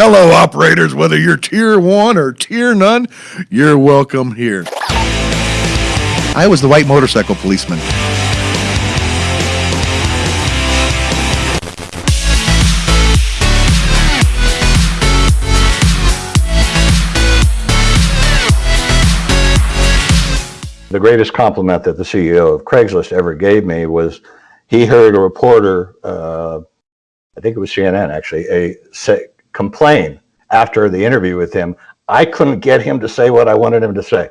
Hello, operators, whether you're tier one or tier none, you're welcome here. I was the white motorcycle policeman. The greatest compliment that the CEO of Craigslist ever gave me was he heard a reporter, uh, I think it was CNN actually, a say, complain after the interview with him. I couldn't get him to say what I wanted him to say.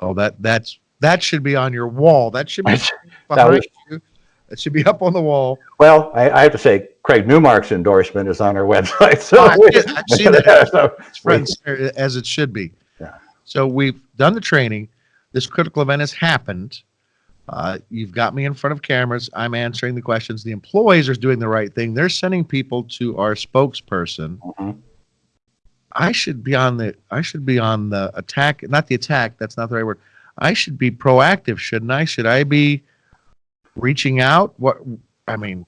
Oh, that that's that should be on your wall. That should be That was- you. That should be up on the wall. Well, I, I have to say, Craig Newmark's endorsement is on our website. So Oh, seen that. So It's front and center, as it should be. Yeah. So we've done the training. This critical event has happened. Uh, you've got me in front of cameras. I'm answering the questions. The employees are doing the right thing. They're sending people to our spokesperson. Mhm. I should be on the I should be on the attack, not the attack, that's not the right word. I should be proactive, shouldn't I? Should I be reaching out? What I mean,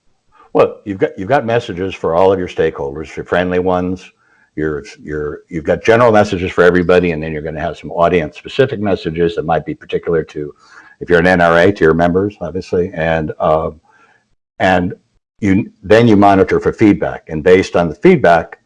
Well, you've got you've got messages for all of your stakeholders, your friendly ones. Your your you've got general messages for everybody, and then you're going to have some audience specific messages that might be particular to, if you're an NRA, to your members, obviously, and um, and you then you monitor for feedback, and based on the feedback,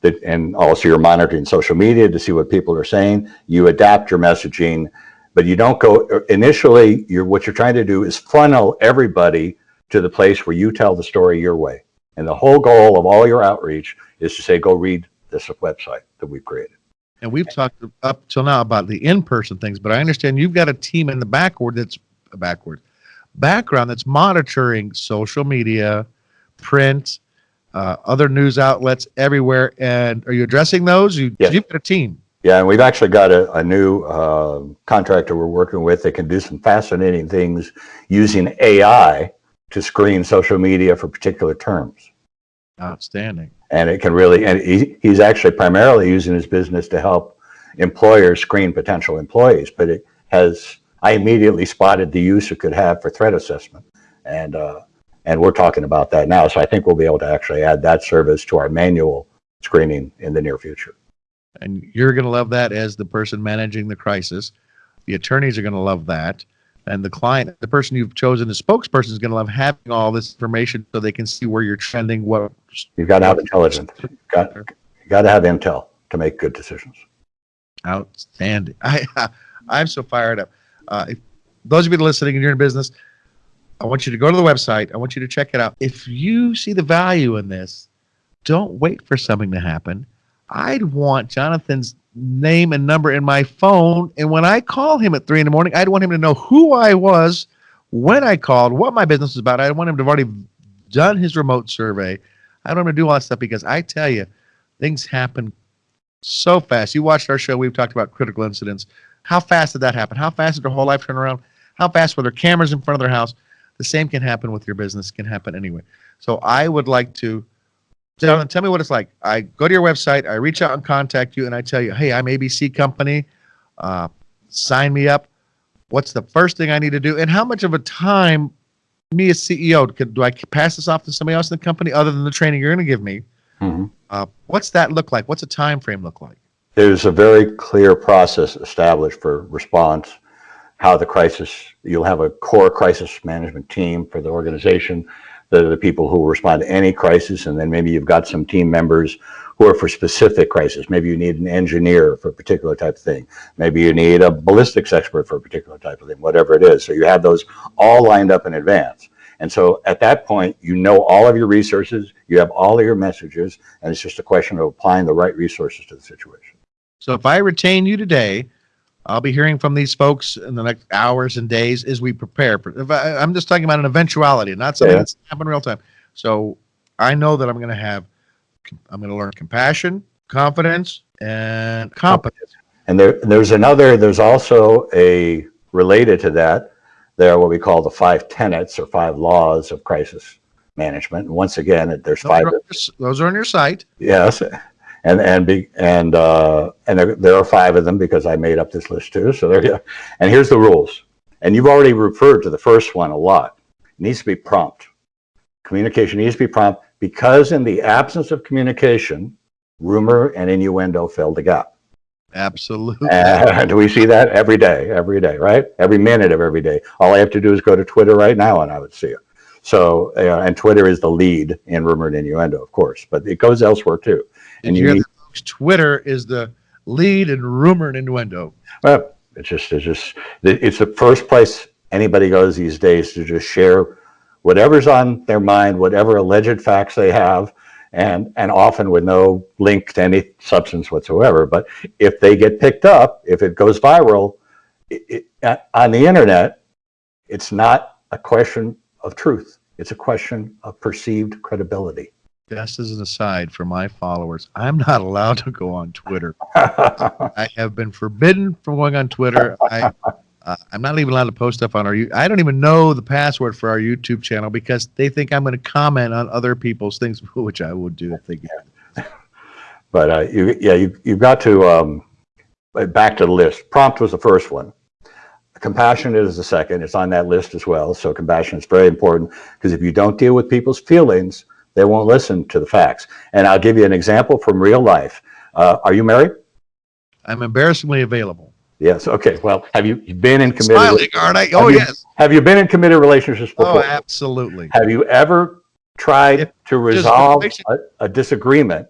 that and also you're monitoring social media to see what people are saying. You adapt your messaging, but you don't go initially. You're what you're trying to do is funnel everybody to the place where you tell the story your way. And the whole goal of all your outreach is to say, go read this website that we've created. And we've talked up till now about the in-person things, but I understand you've got a team in the backward that's backward background that's monitoring social media, print, uh, other news outlets everywhere. And are you addressing those? You, Yes. You've got a team. Yeah, and we've actually got a, a new uh, contractor we're working with that can do some fascinating things using AI to screen social media for particular terms. Outstanding. And it can really, and he, he's actually primarily using his business to help employers screen potential employees, but it has, I immediately spotted the use it could have for threat assessment. And, uh, and we're talking about that now. So I think we'll be able to actually add that service to our manual screening in the near future. And you're going to love that as the person managing the crisis. The attorneys are going to love that. And the client, the person you've chosen as spokesperson is going to love having all this information so they can see where you're trending, what You've got to have intelligence. You've got, you got to have intel to make good decisions. Outstanding. I, I'm so fired up. Uh, if those of you listening and you're in business, I want you to go to the website. I want you to check it out. If you see the value in this, don't wait for something to happen. I'd want Jonathan's name and number in my phone. And when I call him at three in the morning, I'd want him to know who I was, when I called, what my business was about. I want him to have already done his remote survey. I don't want to do all that stuff because I tell you, things happen so fast. You watched our show, we've talked about critical incidents. How fast did that happen? How fast did their whole life turn around? How fast were there cameras in front of their house? The same can happen with your business, can happen anyway. So I would like to, Jonathan, tell me what it's like. I go to your website, I reach out and contact you, and I tell you, hey, I'm ABC Company, uh, sign me up. What's the first thing I need to do? And how much of a time, me as CEO, could, do I pass this off to somebody else in the company other than the training you're going to give me? Mhm. Uh, what's that look like? What's a time frame look like? There's a very clear process established for response, how the crisis, you'll have a core crisis management team for the organization. That are the people who respond to any crisis, and then maybe you've got some team members who are for specific crisis. Maybe you need an engineer for a particular type of thing. Maybe you need a ballistics expert for a particular type of thing, whatever it is. So you have those all lined up in advance. And so at that point, you know all of your resources, you have all of your messages, and it's just a question of applying the right resources to the situation. So if I retain you today, I'll be hearing from these folks in the next hours and days as we prepare. I, I'm just talking about an eventuality, not something Yeah. that's happening real time. So I know that I'm going to have, I'm going to learn compassion, confidence, and competence. And there, there's another, there's also a, related to that, there are what we call the five tenets or five laws of crisis management. And once again, there's Those five, are, your- those are on your site. yes. And, and be, and, uh, and there, there are five of them because I made up this list too. So there you go. And here's the rules. And you've already referred to the first one a lot. It needs to be prompt. Communication needs to be prompt because in the absence of communication, rumor and innuendo fill the gap. Absolutely. And we see that every day, every day, right? Every minute of every day. All I have to do is go to Twitter right now and I would see it. So, uh, and Twitter is the lead in rumor and innuendo, of course, but it goes elsewhere too. And you hear that, folks? Twitter is the lead in rumor and innuendo. well, it's just, it's just, it's the first place anybody goes these days to just share whatever's on their mind, whatever alleged facts they have, and, and often with no link to any substance whatsoever. But if they get picked up, if it goes viral, it, it, on the internet, it's not a question of truth. It's a question of perceived credibility. Just as an aside for my followers, I'm not allowed to go on Twitter. I have been forbidden from going on Twitter. I, uh, I'm not even allowed to post stuff on our. I don't even know the password for our YouTube channel because they think I'm going to comment on other people's things, which I would do if they get. But uh, you, yeah, you, you've got to, um, back to the list. Prompt was the first one. Compassion is the second. It's on that list as well. So compassion is very important because if you don't deal with people's feelings, they won't listen to the facts. And I'll give you an example from real life. Uh, are you married? I'm embarrassingly available. Yes. Okay. Well, have you been in committed? Smiling, aren't I? Oh you- yes. Have you been in committed relationships before? Oh, absolutely. Have you ever tried If- to resolve a, a disagreement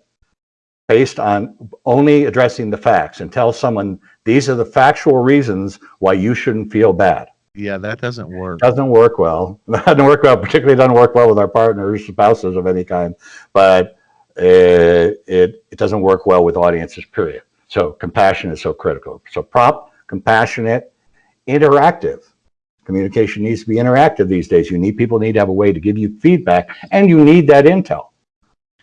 based on only addressing the facts and tell someone these are the factual reasons why you shouldn't feel bad? Yeah, that doesn't work. Doesn't work well. That Doesn't work well, particularly doesn't work well with our partners, spouses of any kind, but uh, it, it doesn't work well with audiences, period. So compassion is so critical. So prompt, compassionate, interactive. Communication needs to be interactive these days. You need, people need to have a way to give you feedback and you need that intel.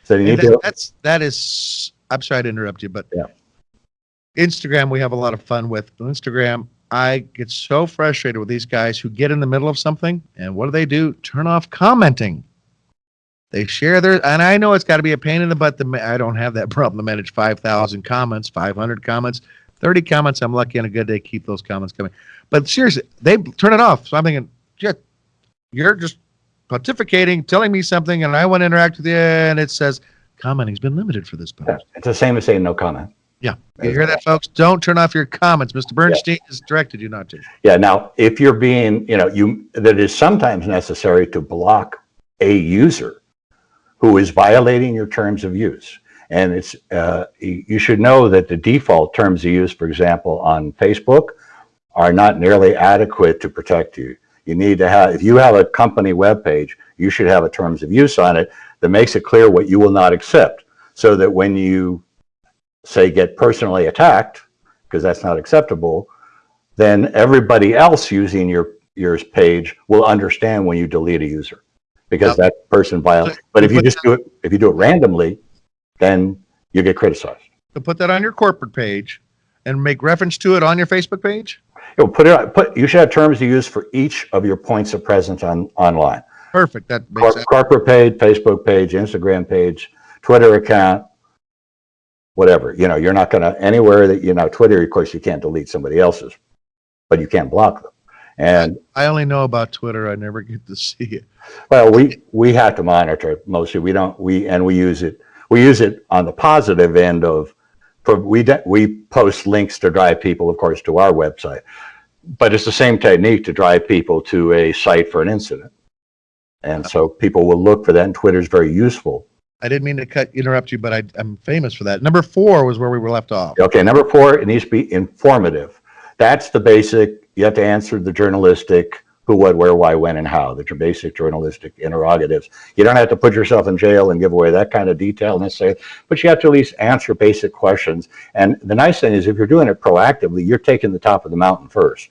So you need that- to, that's that is. I'm sorry to interrupt you, but Yeah. Instagram we have a lot of fun with. Instagram, I get so frustrated with these guys who get in the middle of something and what do they do? Turn off commenting. They share their, and I know it's got to be a pain in the butt. To, I don't have that problem to manage 5,000 comments, 500 comments, 30 comments. I'm lucky on a good day, keep those comments coming. But seriously, they turn it off. So I'm thinking, yeah, you're just pontificating, telling me something, and I want to interact with you, and it says, commenting's been limited for this post. it's the same as saying no comment. Yeah. You hear that, folks? Don't turn off your comments. Mr. Bernstein has directed you not to. Yeah, now, if you're being, you know, you, that is sometimes necessary to block a user who is violating your terms of use. And it's, uh, you you should know that the default terms of use, for example, on Facebook, are not nearly adequate to protect you. You need to have, if you have a company webpage, you should have a terms of use on it that makes it clear what you will not accept. So that when you say get personally attacked, because that's not acceptable, then everybody else using your your page will understand when you delete a user because Now- that person violates. But if you just do it, if you do it randomly, then you get criticized. To put that on your corporate page and make reference to it on your Facebook page? You'll put it, put, you should have terms of use for each of your points of presence on, online. Perfect. That makes Cor- sense. Corporate page, Facebook page, Instagram page, Twitter account, whatever, you know, you're not gonna, anywhere that, you know, Twitter, of course, you can't delete somebody else's, but you can't block them. And I only know about Twitter. I never get to see it. Well, we, we have to monitor it mostly. We don't, we, and we use it, we use it on the positive end of, for, we, we post links to drive people, of course, to our website. But it's the same technique to drive people to a site for an incident. And so people will look for that and Twitter's very useful. I didn't mean to cut interrupt you, but I, I'm famous for that. Number four was where we were left off. Okay, number four, it needs to be informative. That's the basic, you have to answer the journalistic who, what, where, why, when, and how, the basic journalistic interrogatives. You don't have to put yourself in jail and give away that kind of detail necessarily, but you have to at least answer basic questions. And the nice thing is if you're doing it proactively, you're taking the top of the mountain first.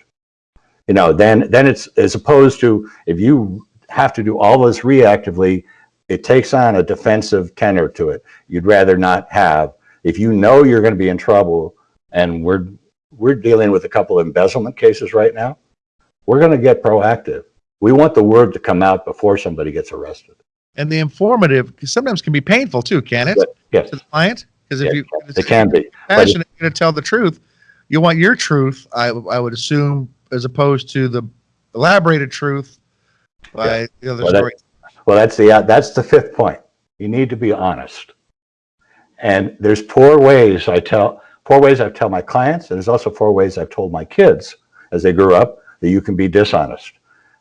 You know, then, then it's, as opposed to if you have to do all this reactively, it takes on a defensive tenor to it. You'd rather not have, if you know you're going to be in trouble, and we're, we're dealing with a couple of embezzlement cases right now, we're going to get proactive. We want the word to come out before somebody gets arrested. And the informative sometimes can be painful too, can it? Yes, To the client? Because if Yeah, you it can be. passionate, you're going to tell the truth. You want your truth, I, I would assume, as opposed to the elaborated truth by the other Well, that- story. Well, that's the, that's the fifth point. You need to be honest. And there's four ways I tell, four ways I tell my clients, and there's also four ways I've told my kids as they grew up that you can be dishonest.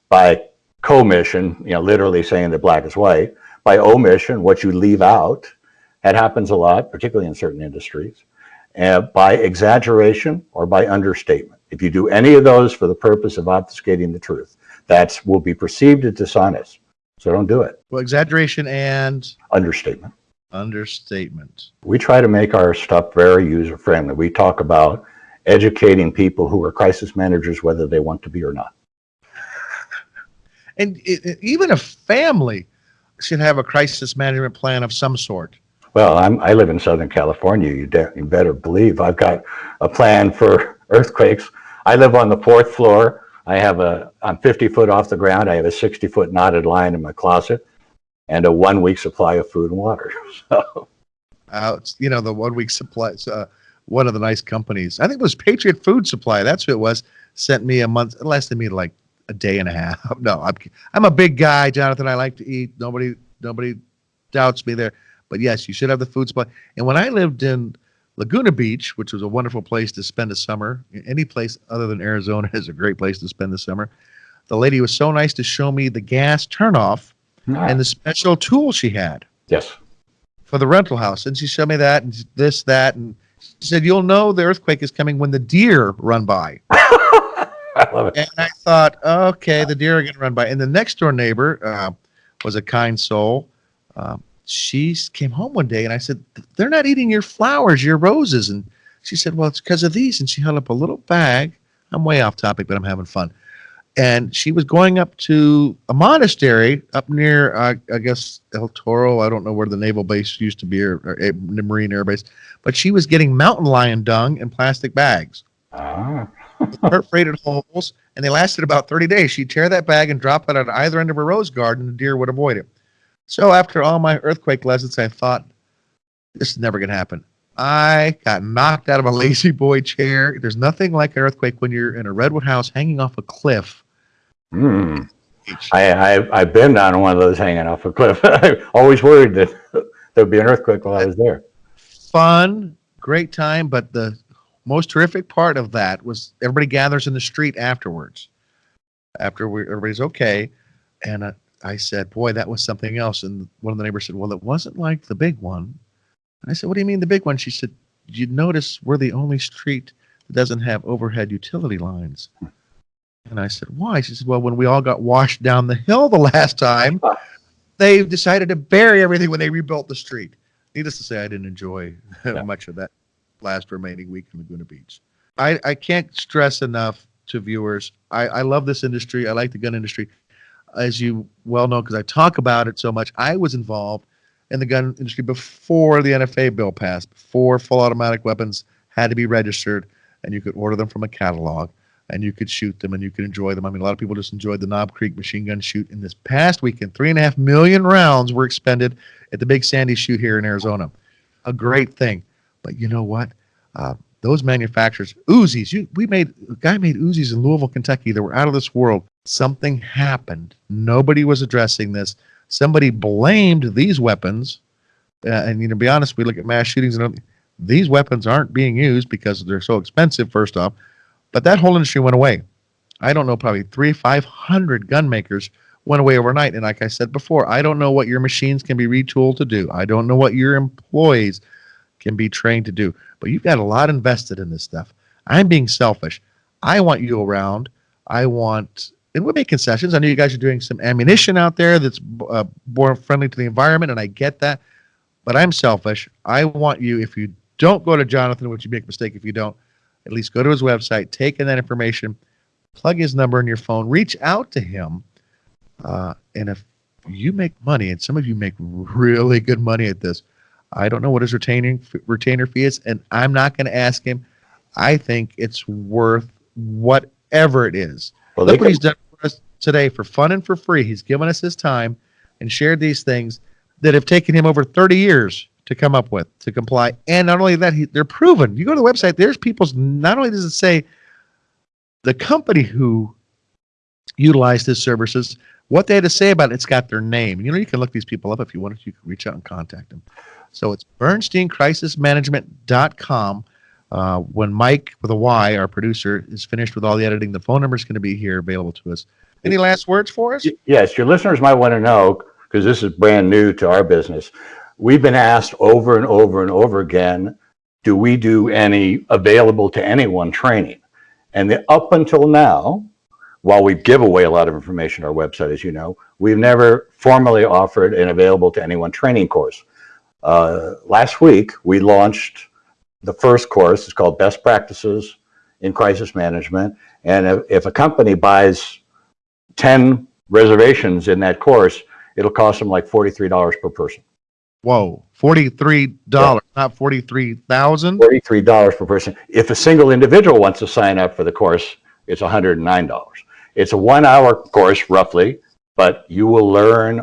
By commission, you know, literally saying that black is white. By omission, what you leave out, that happens a lot, particularly in certain industries. And by exaggeration or by understatement. If you do any of those for the purpose of obfuscating the truth, that will be perceived as dishonest. So don't do it. Well, exaggeration and Understatement. understatement. We try to make our stuff very user friendly. We talk about educating people who are crisis managers, whether they want to be or not. And it, it- even a family should have a crisis management plan of some sort. Well, I'm, I live in Southern California. You, you better believe I've got a plan for earthquakes. I live on the fourth floor. I have a, I'm 50 foot off the ground. I have a 60 foot knotted line in my closet and a one week supply of food and water. So, Uh, you know, the one week supply, uh, one of the nice companies, I think it was Patriot Food Supply. That's who it was. Sent me a month, it lasted me like a day and a half. No, I'm, I'm a big guy, Jonathan. I like to eat. Nobody, nobody doubts me there. But yes, you should have the food supply. And when I lived in Laguna Beach, which was a wonderful place to spend a summer, any place other than Arizona is a great place to spend the summer. The lady was so nice to show me the gas turnoff and the special tool she had yes. for the rental house. And she showed me that and this, that, and she said, You'll know the earthquake is coming when the deer run by. I love it. And I thought, okay, the deer are going to run by. And the next door neighbor uh, was a kind soul. Um, she came home one day and I said, They're not eating your flowers, your roses. And she said, Well, it's because of these. And she held up a little bag. I'm way off topic, but I'm having fun. And she was going up to a monastery up near, uh, I guess, El Toro. I don't know where the naval base used to be or, or a Marine Air Base, but she was getting mountain lion dung in plastic bags Ah, perforated holes, and they lasted about 30 days. She'd tear that bag and drop it at either end of her rose garden, and the deer would avoid it. So after all my earthquake lessons, I thought, this is never going to happen. I got knocked out of a lazy boy chair. There's nothing like an earthquake when you're in a redwood house hanging off a cliff. hmm. I, I, I've been on one of those hanging off a cliff. I always worried that there'd be an earthquake while I was there. Fun, great time, but the most terrific part of that was everybody gathers in the street afterwards. After we, everybody's okay, and uh, I said, "Boy, that was something else." And one of the neighbors said, "Well, it wasn't like the big one." And I said, "What do you mean the big one?" She said, "You notice we're the only street that doesn't have overhead utility lines." And I said, "Why?" She said, "Well, when we all got washed down the hill the last time, they decided to bury everything when they rebuilt the street." Needless to say, I didn't enjoy Yeah. much of that last remaining week in Laguna Beach. I, I can't stress enough to viewers. I, I love this industry. I like the gun industry. As you well know, because I talk about it so much, I was involved in the gun industry before the NFA bill passed, before full automatic weapons had to be registered and you could order them from a catalog and you could shoot them and you could enjoy them. I mean, a lot of people just enjoyed the Knob Creek machine gun shoot. In this past weekend, three and a half million rounds were expended at the Big Sandy shoot here in Arizona. A great thing. But you know what? Uh, those manufacturers, Uzis, you, we made, a guy made Uzis in Louisville, Kentucky that were out of this world. Something happened. Nobody was addressing this. Somebody blamed these weapons. Uh, and, you know, to be honest, we look at mass shootings and these weapons aren't being used because they're so expensive, first off. But that whole industry went away. I don't know, probably three, 500 gun makers went away overnight. And like I said before, I don't know what your machines can be retooled to do. I don't know what your employees can be trained to do. But you've got a lot invested in this stuff. I'm being selfish. I want you around. I want, and we'll make concessions. I know you guys are doing some ammunition out there that's uh, more friendly to the environment, and I get that. But I'm selfish. I want you, if you don't go to Jonathan, which you make a mistake if you don't, at least go to his website, take in that information, plug his number in your phone, reach out to him. Uh, and if you make money, and some of you make really good money at this, I don't know what his retaining retainer fee is, and I'm not going to ask him. I think it's worth whatever it is. Well, Look what can, he's done for us today for fun and for free. He's given us his time and shared these things that have taken him over 30 years to come up with to comply. And not only that, he, they're proven. You go to the website, there's people's. Not only does it say the company who utilized his services, what they had to say about it, it's got their name. You know, you can look these people up if you wanted. You can reach out and contact them. So it's bernsteincrisismanagement.com. Uh, when Mike with a Y, our producer, is finished with all the editing, the phone number is going to be here available to us. Any last words for us? Yes, your listeners might want to know, because this is brand new to our business. We've been asked over and over and over again, do we do any available to anyone training? And the, up until now, while we give away a lot of information on our website, as you know, we've never formally offered an available to anyone training course. Uh, last week, we launched the first course. is called Best Practices in Crisis Management. And if, if a company buys 10 reservations in that course, it'll cost them like $43 per person. Whoa, $43, not 43,000? $43 per person. If a single individual wants to sign up for the course, it's $109. It's a one hour course roughly, but you will learn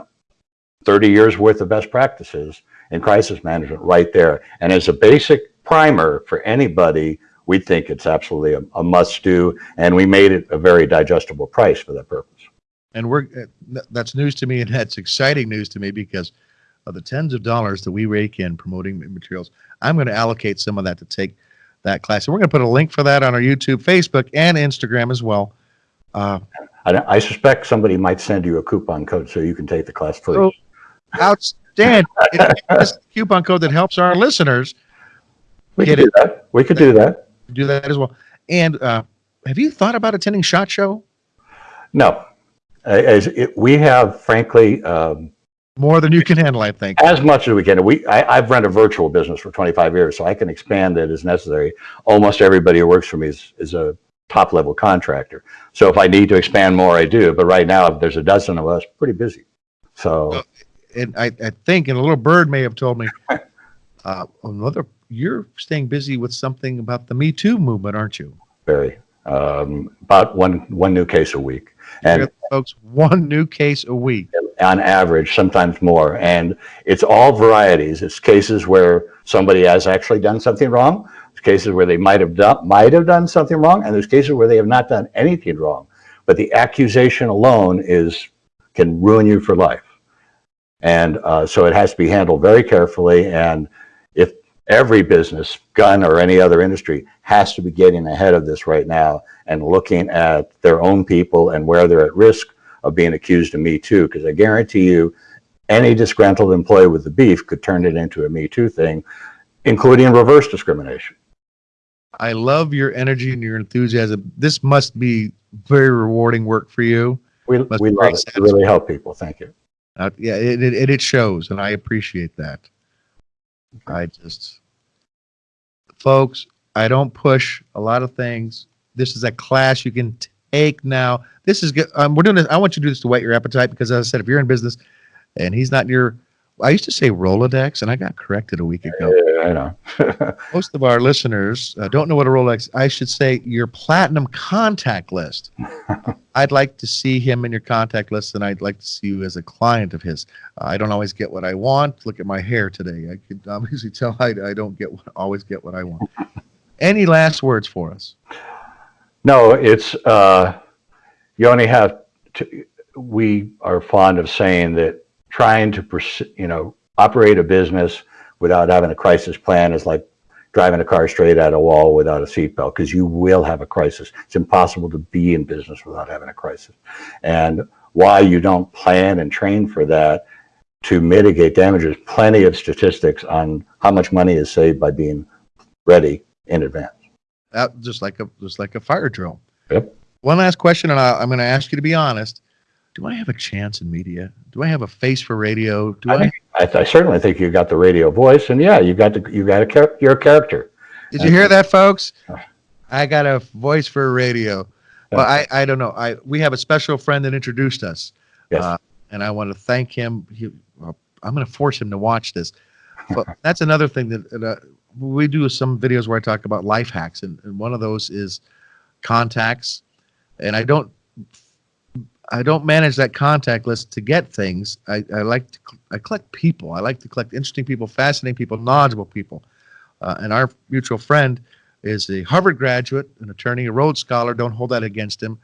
30 years worth of best practices in crisis management right there. And as a basic primer for anybody, we think it's absolutely a, a must do. And we made it a very digestible price for that purpose. And we're, uh, that's news to me and that's exciting news to me because of the tens of dollars that we rake in promoting materials. I'm going to allocate some of that to take that class. And we're going to put a link for that on our YouTube, Facebook, and Instagram as well. Uh, I, I suspect somebody might send you a coupon code so you can take the class free. so outstanding. It's a coupon code that helps our listeners we could do that. We could do that. do that as well. And uh, have you thought about attending SHOT Show? No, as it, we have, frankly, um, More than you can handle, I think. as much as we can. We, I, I've run a virtual business for 25 years, so I can expand it as necessary. Almost everybody who works for me is, is a top level contractor. So if I need to expand more, I do. But right now, there's a dozen of us, pretty busy. So And I, I think, and a little bird may have told me, uh, another, you're staying busy with something about the Me Too movement, aren't you? very um, about one one new case a week, and Folks, one new case a week. on average, sometimes more. And it's all varieties. It's cases where somebody has actually done something wrong. It's cases where they might have done might have done something wrong, and there's cases where they have not done anything wrong. But the accusation alone is can ruin you for life. And uh, so it has to be handled very carefully. And every business, gun or any other industry, has to be getting ahead of this right now and looking at their own people and where they're at risk of being accused of Me Too, because I guarantee you, any disgruntled employee with the beef could turn it into a Me Too thing, including reverse discrimination. I love your energy and your enthusiasm. This must be very rewarding work for you. We, we love it. We really help people. Thank you. Uh, yeah, it, it, it shows, and I appreciate that. I just, folks, I don't push a lot of things. This is a class you can take now. This is good. Um, we're doing this. I want you to do this to whet your appetite because, as I said, if you're in business and he's not your, I used to say Rolodex, and I got corrected a week ago. Yeah, I know. Most of our listeners uh, don't know what a Rolex. I should say your platinum contact list. I'd like to see him in your contact list, and I'd like to see you as a client of his. Uh, I don't always get what I want. Look at my hair today. I could obviously tell I, I don't get what, always get what I want. Any last words for us? No, it's, uh, you only have to, we are fond of saying that trying to, you know, operate a business without having a crisis plan is like driving a car straight at a wall without a seatbelt because you will have a crisis. It's impossible to be in business without having a crisis. And why you don't plan and train for that to mitigate damages, plenty of statistics on how much money is saved by being ready in advance. That just like a just like a fire drill. Yep. One last question, and I, I'm going to ask you to be honest. Do I have a chance in media? Do I have a face for radio? Do I I? I, I certainly think you got the radio voice, and yeah, you got the you got a char- your character. Did you hear that, folks? I got a voice for radio. Well, I, I don't know. I we have a special friend that introduced us, Yes. uh, and I want to thank him. He, well, I'm going to force him to watch this. But that's another thing that that, uh, we do some videos where I talk about life hacks, and, and one of those is contacts. And I don't I don't manage that contact list to get things. I, I like to I collect people. I like to collect interesting people, fascinating people, knowledgeable people. Uh, and our mutual friend is a Harvard graduate, an attorney, a Rhodes Scholar. Don't hold that against him.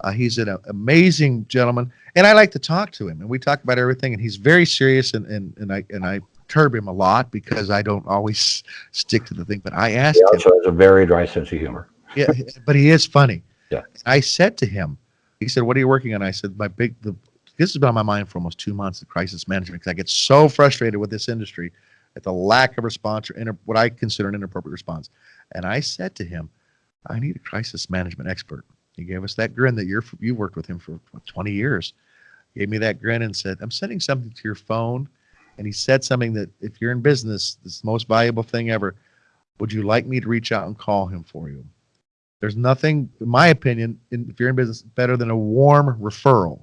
Uh, he's an amazing gentleman, and I like to talk to him, and we talk about everything. And he's very serious, and and and I and I perturb him a lot because I don't always stick to the thing. But I asked He him, also has a very dry sense of humor. yeah, but he is funny. Yeah. I said to him, he said, "What are you working on?" I said, "My big the this has been on my mind for almost two months. The crisis management because I get so frustrated with this industry at the lack of response or inter, what I consider an inappropriate response." And I said to him, "I need a crisis management expert." He gave us that grin that you're you worked with him for what, 20 years. Gave me that grin and said, "I'm sending something to your phone." And he said something that if you're in business, this is the most valuable thing ever. Would you like me to reach out and call him for you? There's nothing, in my opinion, in, if you're in business, better than a warm referral.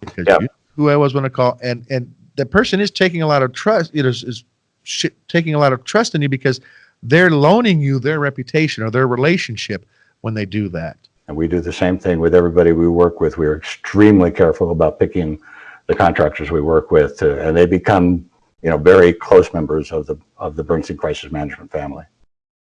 Because Yeah. you, who I was going to call, and and the person is taking a lot of trust. It is, is sh- taking a lot of trust in you because they're loaning you their reputation or their relationship when they do that. And we do the same thing with everybody we work with. We're extremely careful about picking the contractors we work with, to, and they become, you know, very close members of the of the Bernstein Crisis Management family.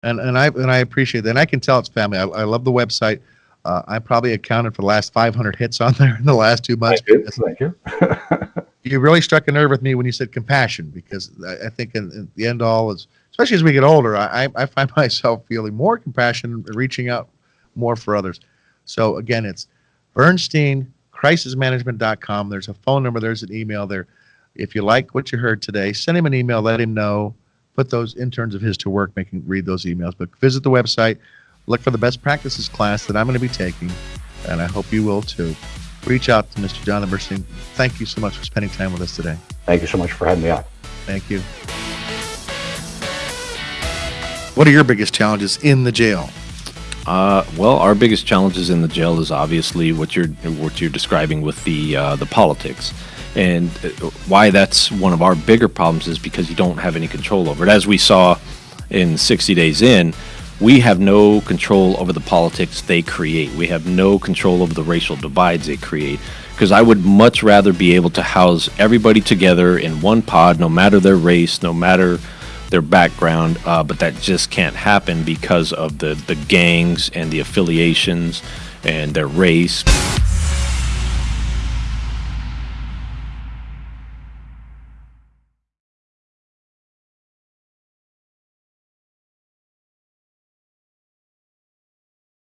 And and I and I appreciate that. And I can tell it's family. I, I love the website. Uh, I probably accounted for the last 500 hits on there in the last two months. Thank you. Thank you. you really struck a nerve with me when you said compassion because I, I think in, in the end all is especially as we get older I, I- I find myself feeling more compassion reaching out more for others so again it's bernstein crisismanagement.com there's a phone number there's an email there if you like what you heard today send him an email let him know put those interns of his to work making read those emails but visit the website look for the best practices class that i'm going to be taking and i hope you will too reach out to mr John bernstein thank you so much for spending time with us today Thank you so much for having me on. Thank you. What are your biggest challenges in the jail? Uh, well, our biggest challenges in the jail is obviously what you're what you're describing with the uh, the politics, and uh, why that's one of our bigger problems is because you don't have any control over it. As we saw in 60 Days In, we have no control over the politics they create. We have no control over the racial divides they create. Because I would much rather be able to house everybody together in one pod, no matter their race, no matter their background, uh, but that just can't happen because of the, the gangs and the affiliations and their race.